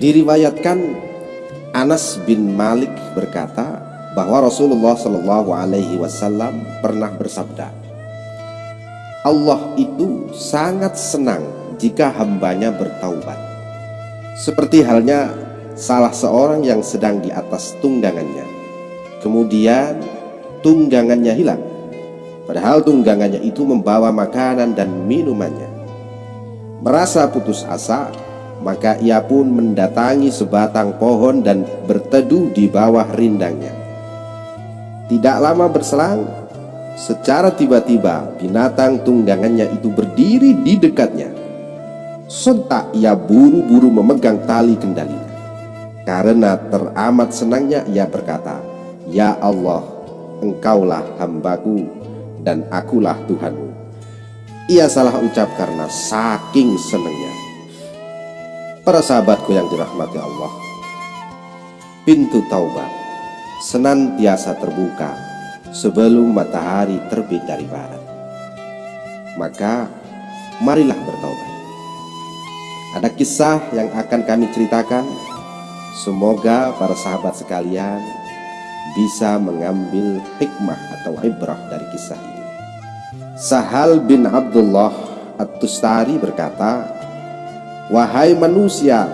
Diriwayatkan Anas bin Malik berkata bahwa Rasulullah Shallallahu Alaihi Wasallam pernah bersabda, Allah itu sangat senang jika hambanya bertaubat. Seperti halnya salah seorang yang sedang di atas tunggangannya, kemudian tunggangannya hilang, padahal tunggangannya itu membawa makanan dan minumannya. Merasa putus asa, maka ia pun mendatangi sebatang pohon dan berteduh di bawah rindangnya. Tidak lama berselang, secara tiba-tiba binatang tunggangannya itu berdiri di dekatnya. Sontak ia buru-buru memegang tali kendalinya. Karena teramat senangnya ia berkata, Ya Allah, engkaulah hambaku dan akulah Tuhanmu. Ia salah ucap karena saking senangnya. Para sahabatku yang dirahmati Allah, pintu taubat senantiasa terbuka sebelum matahari terbit dari barat. Maka marilah bertaubat. Ada kisah yang akan kami ceritakan. Semoga para sahabat sekalian bisa mengambil hikmah atau ibrah dari kisah ini. Sahal bin Abdullah At-Tustari berkata, Wahai manusia,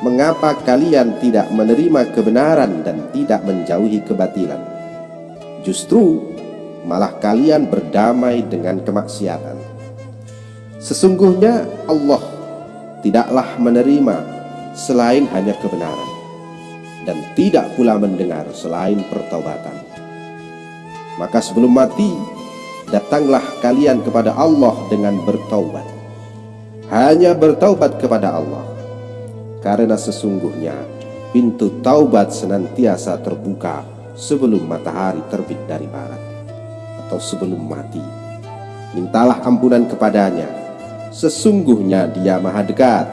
mengapa kalian tidak menerima kebenaran dan tidak menjauhi kebatilan? Justru malah kalian berdamai dengan kemaksiatan. Sesungguhnya Allah tidaklah menerima selain hanya kebenaran dan tidak pula mendengar selain pertobatan. Maka sebelum mati, datanglah kalian kepada Allah dengan bertaubat. Hanya bertaubat kepada Allah. Karena sesungguhnya pintu taubat senantiasa terbuka sebelum matahari terbit dari barat atau sebelum mati. Mintalah ampunan kepadanya. Sesungguhnya dia maha dekat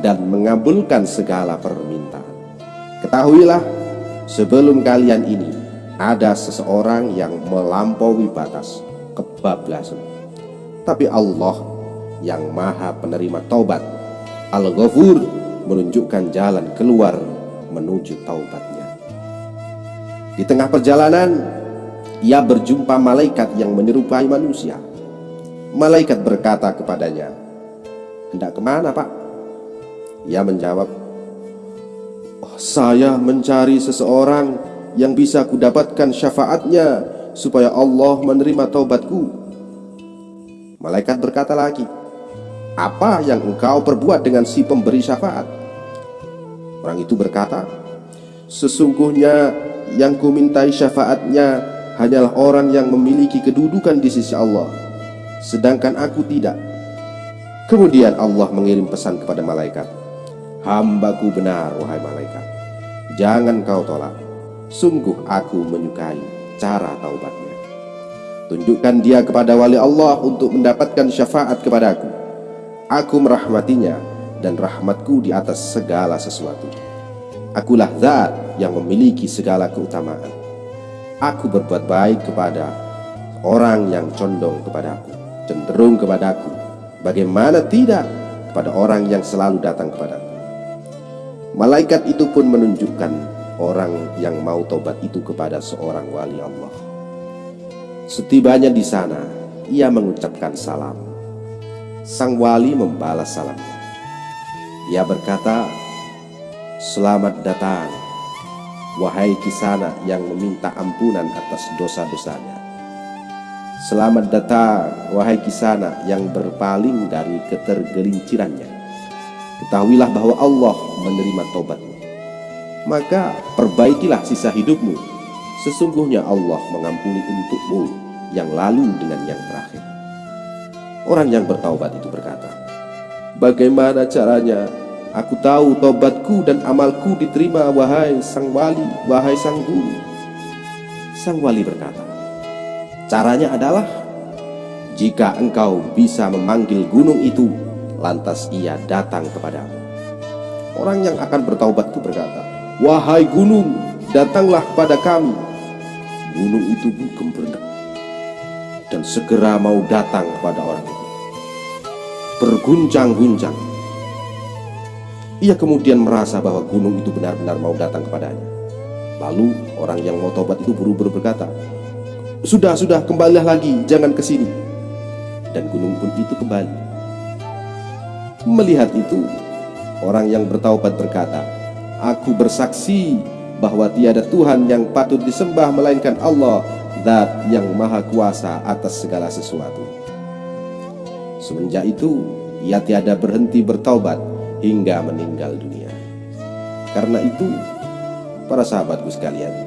dan mengabulkan segala permintaan. Ketahuilah sebelum kalian ini ada seseorang yang melampaui batas kebablasan. Tapi Allah yang maha penerima taubat Al-Ghafur menunjukkan jalan keluar menuju taubatnya Di tengah perjalanan Ia berjumpa malaikat yang menyerupai manusia Malaikat berkata kepadanya Hendak ke mana pak? Ia menjawab oh, Saya mencari seseorang yang bisa kudapatkan syafaatnya supaya Allah menerima taubatku. Malaikat berkata lagi, "Apa yang engkau perbuat dengan si pemberi syafaat?" Orang itu berkata, "Sesungguhnya yang kumintai syafaatnya hanyalah orang yang memiliki kedudukan di sisi Allah, sedangkan aku tidak." Kemudian Allah mengirim pesan kepada malaikat, "Hambaku benar, wahai malaikat. Jangan kau tolak. Sungguh aku menyukai cara taubatnya. Tunjukkan dia kepada wali Allah untuk mendapatkan syafaat kepadaku. Aku merahmatinya dan rahmatku di atas segala sesuatu. Akulah zat yang memiliki segala keutamaan. Aku berbuat baik kepada orang yang condong kepadaku, cenderung kepadaku. Bagaimana tidak kepada orang yang selalu datang kepadaku. Malaikat itu pun menunjukkan orang yang mau tobat itu kepada seorang wali Allah. Setibanya di sana, ia mengucapkan salam. Sang wali membalas salamnya. Ia berkata, Selamat datang, wahai kisana yang meminta ampunan atas dosa-dosanya. Selamat datang, wahai kisana yang berpaling dari ketergelincirannya. Ketahuilah bahwa Allah menerima tobatmu maka perbaikilah sisa hidupmu. Sesungguhnya Allah mengampuni untukmu yang lalu dengan yang terakhir. Orang yang bertaubat itu berkata, Bagaimana caranya? Aku tahu tobatku dan amalku diterima wahai sang wali, wahai sang guru. Sang wali berkata, Caranya adalah jika engkau bisa memanggil gunung itu, lantas ia datang kepadamu. Orang yang akan bertaubat itu berkata, Wahai gunung, datanglah pada kami. Gunung itu bergerak dan segera mau datang kepada orang itu. Berguncang-guncang. Ia kemudian merasa bahwa gunung itu benar-benar mau datang kepadanya. Lalu orang yang mau tobat itu buru-buru berkata, Sudah, sudah, kembalilah lagi, jangan ke sini. Dan gunung pun itu kembali. Melihat itu, orang yang bertaubat berkata, Aku bersaksi bahwa tiada Tuhan yang patut disembah melainkan Allah, Zat yang maha kuasa atas segala sesuatu. Semenjak itu, ia tiada berhenti bertaubat hingga meninggal dunia. Karena itu, para sahabatku sekalian,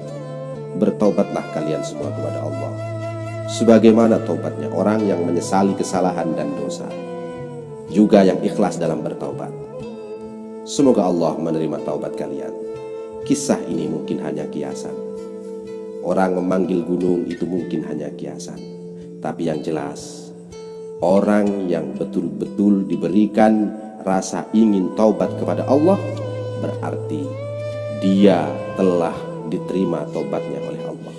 bertobatlah kalian semua kepada Allah. Sebagaimana tobatnya orang yang menyesali kesalahan dan dosa, juga yang ikhlas dalam bertaubat. Semoga Allah menerima taubat kalian. Kisah ini mungkin hanya kiasan. Orang memanggil gunung itu mungkin hanya kiasan, tapi yang jelas, orang yang betul-betul diberikan rasa ingin taubat kepada Allah berarti dia telah diterima taubatnya oleh Allah.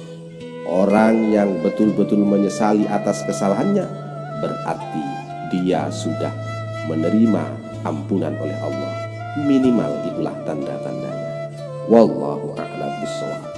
Orang yang betul-betul menyesali atas kesalahannya berarti dia sudah menerima ampunan oleh Allah. Minimal itulah tanda-tandanya. Wallahu a'lam bishawab.